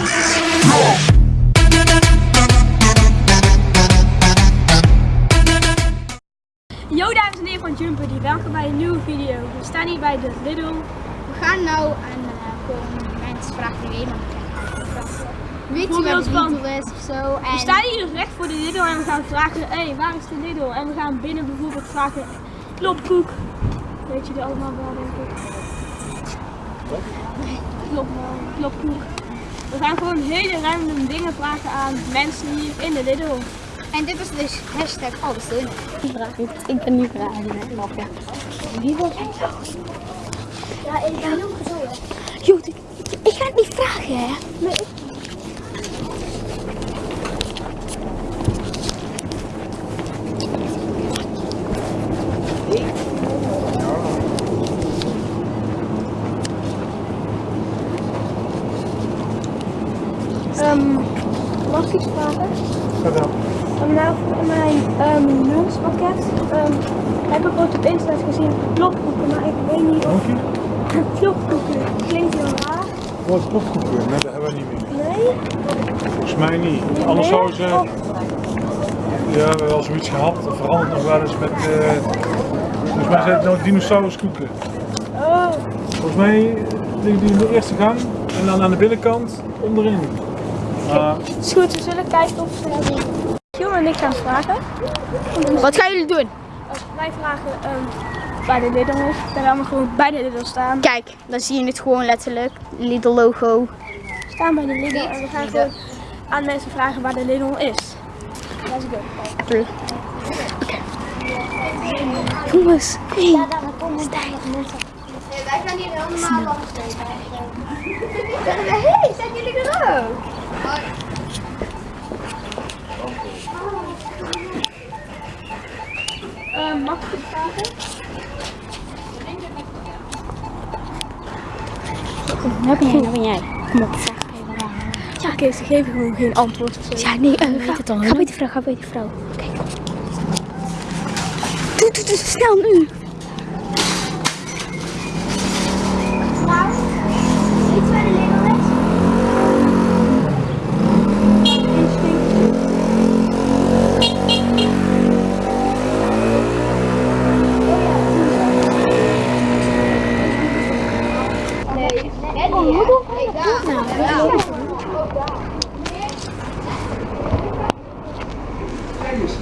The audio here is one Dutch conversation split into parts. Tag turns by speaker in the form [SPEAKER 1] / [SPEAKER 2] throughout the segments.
[SPEAKER 1] Yo dames en heren van Jumper, welkom bij een nieuwe video. We staan hier bij de Lidl.
[SPEAKER 2] We gaan nou aan uh, gewoon mensen vragen die helemaal niet Weet je de
[SPEAKER 1] van-
[SPEAKER 2] Lidl is of zo? En
[SPEAKER 1] We staan hier recht voor de Lidl en we gaan vragen, hé, hey, waar is de Lidl? En we gaan binnen bijvoorbeeld vragen, klopkoek. Weet je er allemaal wel, denk ik. Klop, klopkoek. We gaan gewoon hele random dingen vragen aan mensen hier in de Lidl.
[SPEAKER 2] En dit is dus hashtag alles doen.
[SPEAKER 1] Ik ben niet vragen, hè, lafje.
[SPEAKER 2] Wie wil jij zo? Ja, ik ben ook zo.
[SPEAKER 1] Joh, ik, ik ga het niet vragen, hè. Ehm, mag ik iets vragen? Um, nou, voor mijn um, lunchpakket um, heb ik ooit op internet gezien klopkoeken, maar ik weet niet of klopkoeken klinkt heel raar.
[SPEAKER 3] Wat klopkoeken? Nee, dat hebben we niet meer.
[SPEAKER 1] Nee?
[SPEAKER 3] Volgens mij niet. Anders
[SPEAKER 1] Nee?
[SPEAKER 3] ze...
[SPEAKER 1] Of-
[SPEAKER 3] Ja, we hebben wel zoiets gehad. Dat verandert nog wel eens met... eh volgens mij zijn het nou dinosauruskoeken.
[SPEAKER 1] Oh,
[SPEAKER 3] Volgens mij liggen die in de eerste gang en dan aan de binnenkant onderin. Maar
[SPEAKER 1] is goed, we zullen kijken of ze. Giel en ik gaan vragen.
[SPEAKER 2] Wat gaan jullie doen?
[SPEAKER 1] Als wij vragen um, bij de Lidl is, dan gaan we gewoon bij de Lidl staan.
[SPEAKER 2] Kijk, dan zie je het gewoon letterlijk. Lidl logo.
[SPEAKER 1] We staan bij de Lidl en we gaan gewoon aan mensen vragen waar de Lidl is. Let's go.
[SPEAKER 2] Jongens, hey.
[SPEAKER 4] Wij gaan hier helemaal langs Hé, zijn jullie er ook?
[SPEAKER 1] Um, mag ik vragen?
[SPEAKER 2] Nou ben jij, nou ben jij. Kom op, vraag.
[SPEAKER 1] Ja, oké, ze geven gewoon geen antwoord of zo.
[SPEAKER 2] Ja, nee, uh, ga, ga bij die vrouw, ga bij die vrouw. Kijk. Doe, doe, doe, snel nu.
[SPEAKER 4] Iets waar de Lidl is? Nee, Eddie, hè? Nee, daar.
[SPEAKER 3] Kijk eens.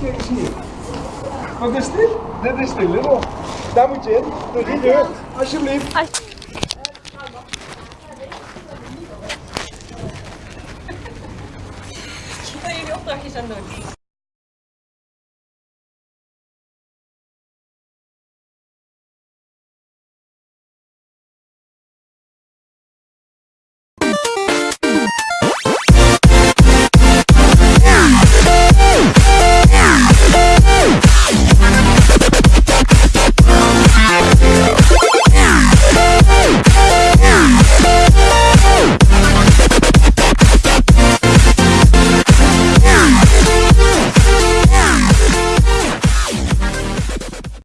[SPEAKER 3] Kijk eens hier. Wat is dit? Dit is de Lidl. Daar moet je in. Door die deur. Alsjeblieft.
[SPEAKER 5] jullie opdrachtjes aan doen.